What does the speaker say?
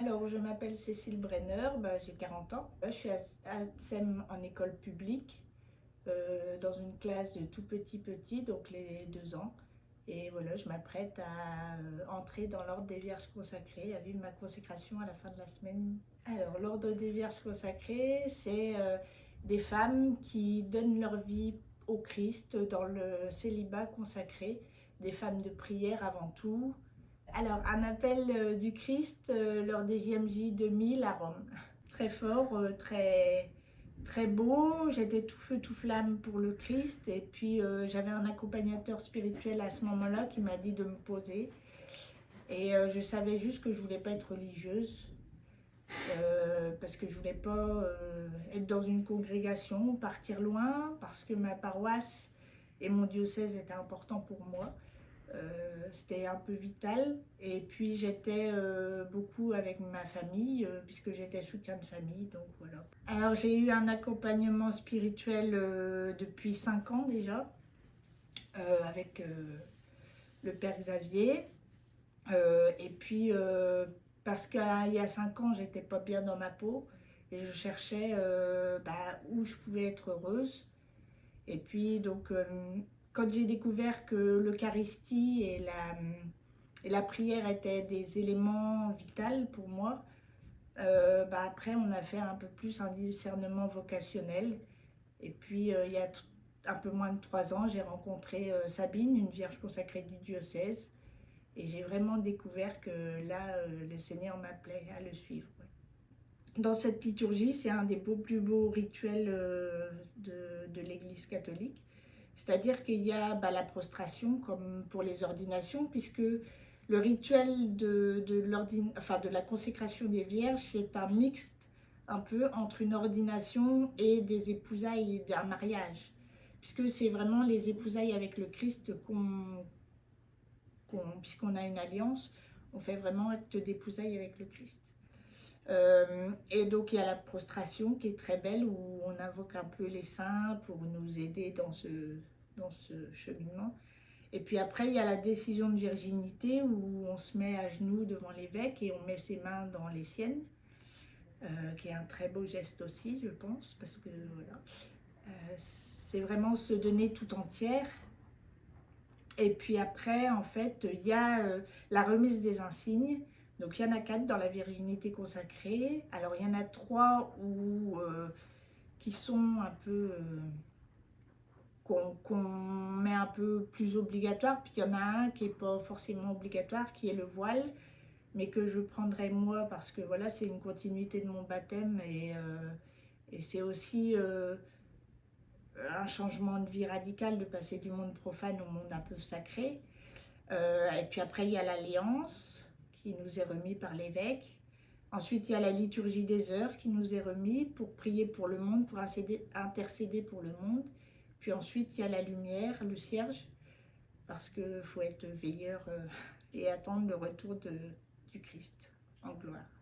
Alors, je m'appelle Cécile Brenner, bah, j'ai 40 ans. Je suis à SEM en école publique, euh, dans une classe de tout petit petit, donc les deux ans. Et voilà, je m'apprête à euh, entrer dans l'ordre des Vierges consacrées, à vivre ma consécration à la fin de la semaine. Alors, l'ordre des Vierges consacrées, c'est euh, des femmes qui donnent leur vie au Christ dans le célibat consacré, des femmes de prière avant tout, alors, un appel euh, du Christ euh, lors des JMJ 2000 à Rome. Très fort, euh, très, très beau. J'étais tout feu, tout flamme pour le Christ. Et puis, j'avais un accompagnateur spirituel à ce moment-là qui m'a dit de me poser. Et je savais juste que je voulais pas être religieuse. parce que je voulais pas être dans une congrégation, partir loin, parce que ma paroisse et mon diocèse étaient importants pour moi. Euh, c'était un peu vital. Et puis j'étais euh, beaucoup avec ma famille, euh, puisque j'étais soutien de famille, donc voilà. Alors j'ai eu un accompagnement spirituel depuis 5 ans déjà, avec le Père Xavier. et puis parce qu'il y a 5 ans, j'étais pas bien dans ma peau, et je cherchais bah, où je pouvais être heureuse. Et puis donc quand j'ai découvert que l'Eucharistie et la, et la prière étaient des éléments vitaux pour moi, euh, bah après on a fait un peu plus un discernement vocationnel. Et puis euh, il y a un peu moins de trois ans, j'ai rencontré euh, Sabine, une vierge consacrée du diocèse. Et j'ai vraiment découvert que là, le Seigneur m'appelait à le suivre. Dans cette liturgie, c'est un des plus beaux rituels de, de l'Église catholique. C'est-à-dire qu'il y a bah, la prostration comme pour les ordinations, puisque le rituel de, de, enfin, de la consécration des vierges, c'est un mixte un peu entre une ordination et des épousailles d'un mariage. Puisque c'est vraiment les épousailles avec le Christ qu'on, puisqu'on a une alliance, on fait vraiment acte d'épousailles avec le Christ. Euh, et donc il y a la prostration qui est très belle où on invoque un peu les saints pour nous aider dans ce, dans ce cheminement. Et puis après il y a la décision de virginité où on se met à genoux devant l'évêque et on met ses mains dans les siennes, euh, qui est un très beau geste aussi je pense, parce que voilà, euh, c'est vraiment se donner tout entière. Et puis après en fait il y a la remise des insignes donc il y en a quatre dans la virginité consacrée. Alors il y en a trois euh, qui sont un peu... Euh, qu'on met un peu plus obligatoire. Puis il y en a un qui n'est pas forcément obligatoire, qui est le voile. Mais que je prendrai moi parce que voilà, c'est une continuité de mon baptême. Et, euh, et c'est aussi un changement de vie radical de passer du monde profane au monde un peu sacré. et puis après, il y a l'alliance qui nous est remis par l'évêque. Ensuite, il y a la liturgie des heures qui nous est remis pour prier pour le monde, pour intercéder pour le monde. Puis ensuite, il y a la lumière, le cierge, parce qu'il faut être veilleur euh, et attendre le retour du Christ en gloire.